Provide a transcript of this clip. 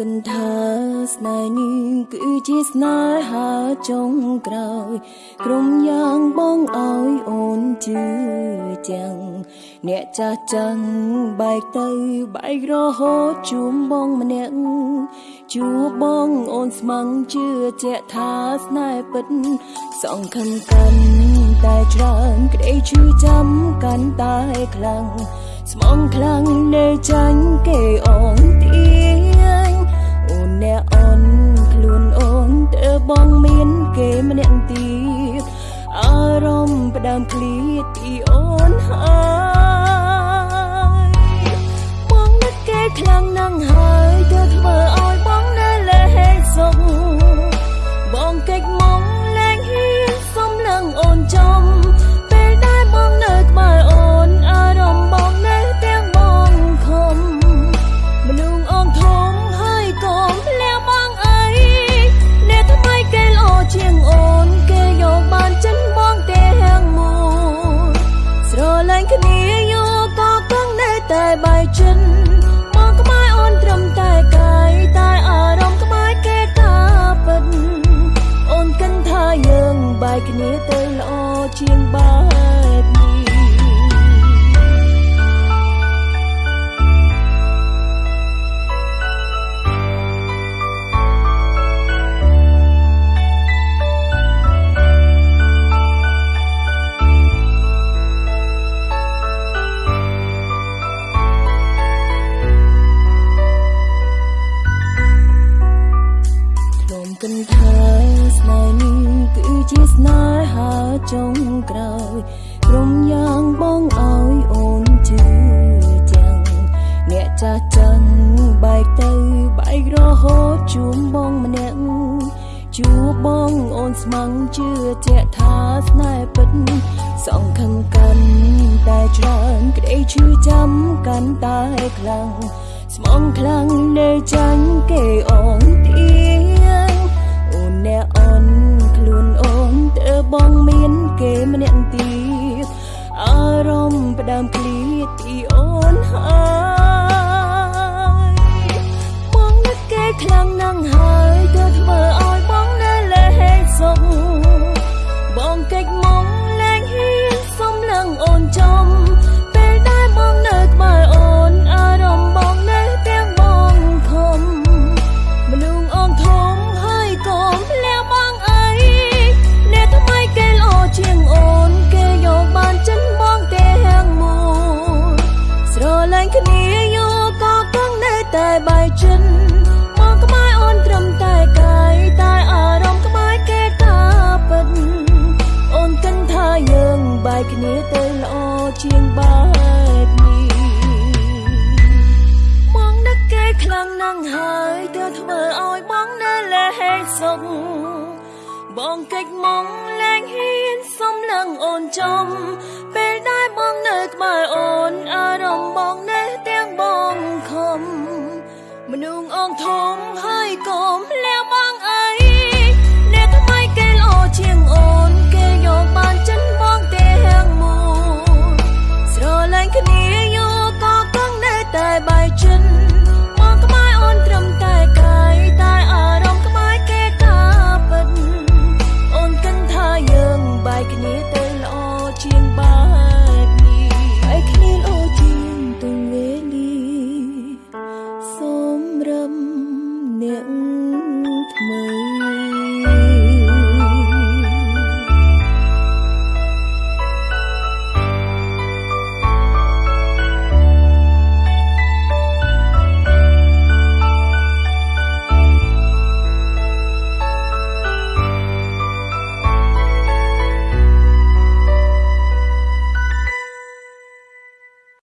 ថាស្នេហ៍នេះគឺជាស្នេហាចុងក្រោយ ក្រុមយ៉ាងបងឲ្យអូនជឿចាំងអ្នកចាស់ចាំងបែកទៅបែករហូតជួមបងម្នាក់ជួបងអូនស្មឹងជឿជាក់ថាស្នេហ៍ពិតសងខំកាន់តែច្រើនក្តីឈឺចាំកាន់តែខ្លាំងស្មងខ្លាំងនៅចាញ់គេអូនទៀ បងមានគេម្នាក់ទៀតអារម្មណ៍ផ្ដើមឃ្លាតពីអូនហើយបងនឹកគេខ្លាំងណាស់ហើយទើបធ្វើឲ្យបងនៅលែងសុខបងកិច្ចមកលែងហ៊ានសុំនឹងអូនចំ យចិនមកក្បែរអូនត្រឹមតែកាយតែអារម្មណ៍ក្បែរគេថាពិតអូនគិនថាយើងបាយគ្នាទៅល្អជាងបែ ស្នេហាចុងក្រោយក្រុមយ៉ាងបងឲ្យអូនជឿចាំងអ្នកចាស់ចឹងបែកទៅបែករហូតជួមបងម្នាក់ជួបងអូនស្មឹងជឿជាក់ថាស្នេហ៍ពិតសងខឹងកាន់តែច្រើនក្តីឈឺចាំកាន់តែខ្លាំងស្មងខ្លាំងនៅចាញ់គេអូនទៀអ្នកអូនខ្ខ្លាំងណាស់ហើយទើបធ្វើឲ្យបងនៅលែងសុខបងកិច្ចមកលែងហ៊ានសុំនឹងអូនចំពេលដែលបងនៅក្បែរអូនអារម្មណ៍បងនៅទាំងបងខំមនុស្សអងធំហើយកុំលះបងអើយអ្នកថ្មីគេល្អជាងអូនគេយកបានចិនបងទាំងមួយស្រឡាញ់គ្នាយកក៏គង់នៅតែបាយចិនមកក្បែរអូន ត្រឹមតែកាយតែអារម្មណ៍ក្បែរគេថាពិតអូនគិនថាយើងបាយគ្នាទៅល្អជាងបែបនេះបងនឹកគេខ្លាំងណាស់ហើយទើបធ្វើឲ្យបងនៅលែងសុខបងកិច្ចមកលែងហ៊ានសុំនឹងអូនចំពេលដែលបងនៅក្បែរអូនអារម្មណ៍បងនៅទាំងបងខំមនុស្សអងធំហើយ កុំលះ